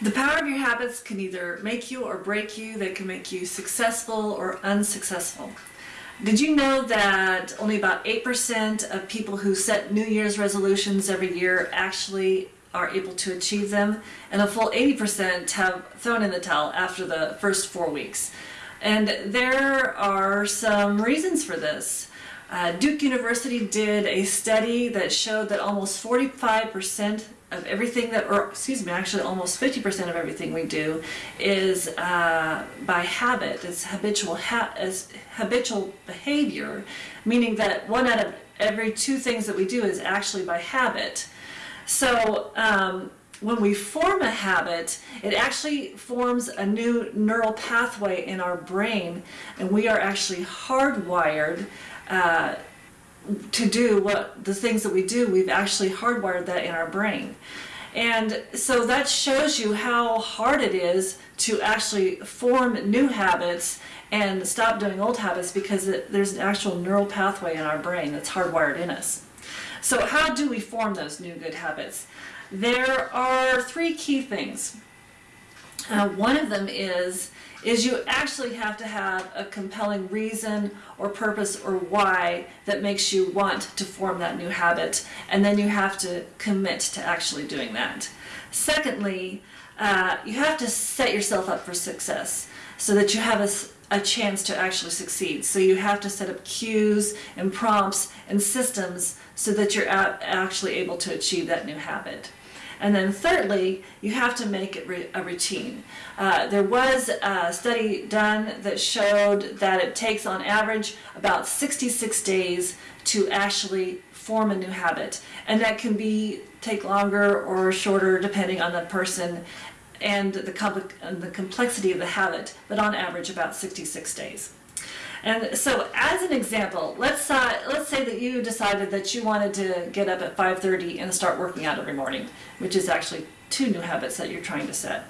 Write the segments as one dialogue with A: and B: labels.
A: The power of your habits can either make you or break you. They can make you successful or unsuccessful. Did you know that only about 8% of people who set New Year's resolutions every year actually are able to achieve them? And a full 80% have thrown in the towel after the first four weeks. And there are some reasons for this. Uh, Duke University did a study that showed that almost 45% of everything that, or excuse me, actually almost 50% of everything we do is uh, by habit. It's habitual, ha is habitual behavior, meaning that one out of every two things that we do is actually by habit. So um, when we form a habit, it actually forms a new neural pathway in our brain, and we are actually hardwired uh, to do what the things that we do, we've actually hardwired that in our brain. And so that shows you how hard it is to actually form new habits and stop doing old habits because it, there's an actual neural pathway in our brain that's hardwired in us. So how do we form those new good habits? There are three key things. Uh, one of them is is you actually have to have a compelling reason or purpose or why that makes you want to form that new habit and then you have to commit to actually doing that. Secondly, uh, you have to set yourself up for success so that you have a, a chance to actually succeed. So you have to set up cues and prompts and systems so that you're actually able to achieve that new habit. And then thirdly, you have to make it a routine. Uh, there was a study done that showed that it takes on average about 66 days to actually form a new habit. And that can be take longer or shorter depending on the person and the, and the complexity of the habit, but on average about 66 days. And so as an example, let's, let's say that you decided that you wanted to get up at 5.30 and start working out every morning, which is actually two new habits that you're trying to set.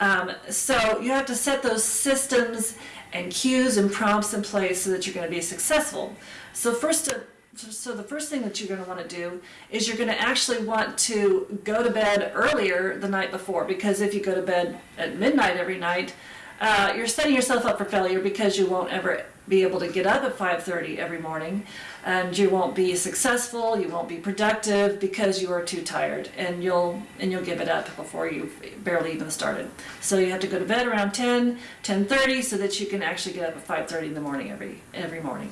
A: Um, so you have to set those systems and cues and prompts in place so that you're going to be successful. So first, so the first thing that you're going to want to do is you're going to actually want to go to bed earlier the night before because if you go to bed at midnight every night, uh, you're setting yourself up for failure because you won't ever be able to get up at 5.30 every morning and you won't be successful, you won't be productive because you are too tired and you'll and you'll give it up before you've barely even started. So you have to go to bed around 10, 10.30 so that you can actually get up at 5.30 in the morning every, every morning.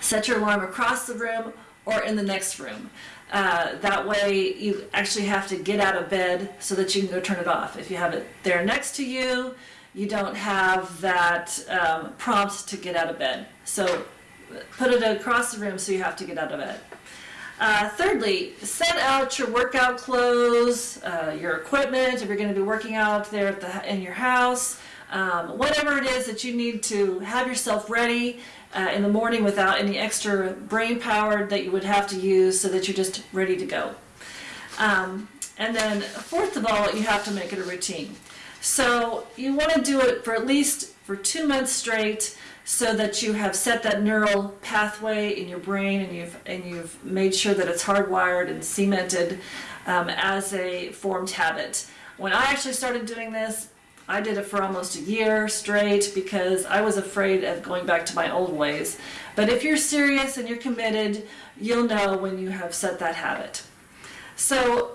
A: Set your alarm across the room or in the next room. Uh, that way you actually have to get out of bed so that you can go turn it off. If you have it there next to you, you don't have that um, prompt to get out of bed. So put it across the room so you have to get out of bed. Uh, thirdly, set out your workout clothes, uh, your equipment, if you're going to be working out there the, in your house, um, whatever it is that you need to have yourself ready uh, in the morning without any extra brain power that you would have to use so that you're just ready to go. Um, and then fourth of all, you have to make it a routine. So you want to do it for at least for two months straight so that you have set that neural pathway in your brain and you've, and you've made sure that it's hardwired and cemented um, as a formed habit. When I actually started doing this, I did it for almost a year straight because I was afraid of going back to my old ways. But if you're serious and you're committed, you'll know when you have set that habit. So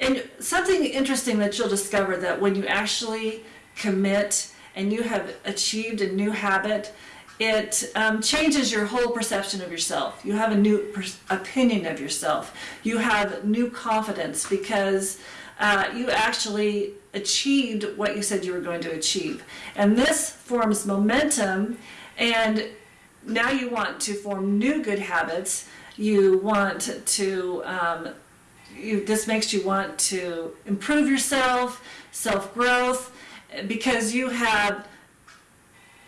A: and something interesting that you'll discover that when you actually commit and you have achieved a new habit, it um, changes your whole perception of yourself. You have a new opinion of yourself. You have new confidence because uh, you actually achieved what you said you were going to achieve. And this forms momentum and now you want to form new good habits. You want to um, you, this makes you want to improve yourself, self-growth, because you have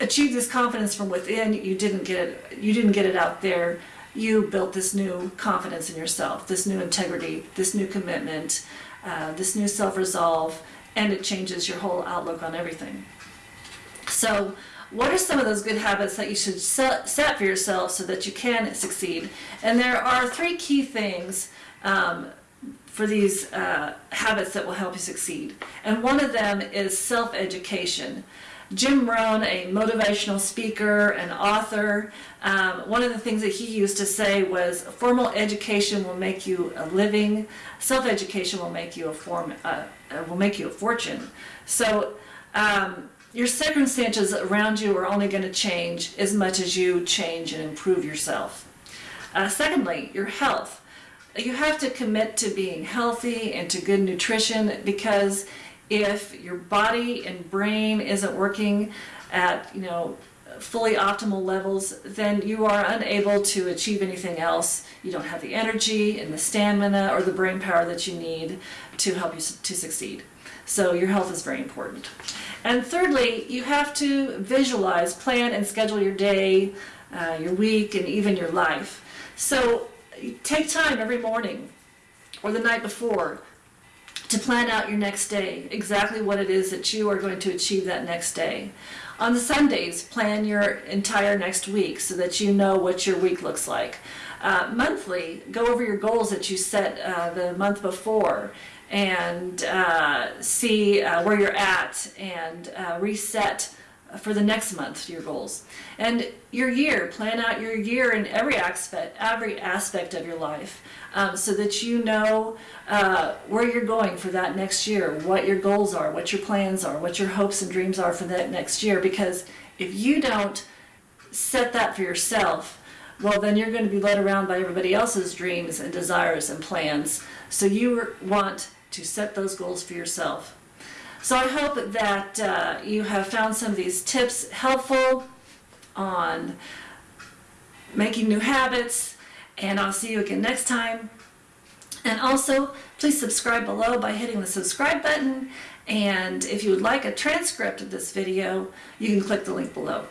A: achieved this confidence from within. You didn't get it, you didn't get it out there. You built this new confidence in yourself, this new integrity, this new commitment, uh, this new self-resolve, and it changes your whole outlook on everything. So what are some of those good habits that you should set, for yourself so that you can succeed? And there are three key things um, for these uh, habits that will help you succeed. And one of them is self-education. Jim Rohn, a motivational speaker and author, um, one of the things that he used to say was formal education will make you a living, self-education will make you a form, uh, will make you a fortune. So um, your circumstances around you are only going to change as much as you change and improve yourself. Uh, secondly, your health. You have to commit to being healthy and to good nutrition because if your body and brain isn't working at, you know, fully optimal levels, then you are unable to achieve anything else. You don't have the energy and the stamina or the brain power that you need to help you to succeed. So your health is very important. And thirdly, you have to visualize, plan, and schedule your day, uh, your week, and even your life. So take time every morning or the night before to plan out your next day, exactly what it is that you are going to achieve that next day. On the Sundays, plan your entire next week so that you know what your week looks like. Uh, monthly, go over your goals that you set uh, the month before and uh, see uh, where you're at and uh, reset for the next month your goals. And your year plan out your year in every aspect every aspect of your life um, so that you know uh, where you're going for that next year what your goals are what your plans are what your hopes and dreams are for that next year. Because if you don't set that for yourself well then you're going to be led around by everybody else's dreams and desires and plans. So you want to set those goals for yourself so I hope that uh, you have found some of these tips helpful on making new habits, and I'll see you again next time. And also, please subscribe below by hitting the subscribe button, and if you would like a transcript of this video, you can click the link below.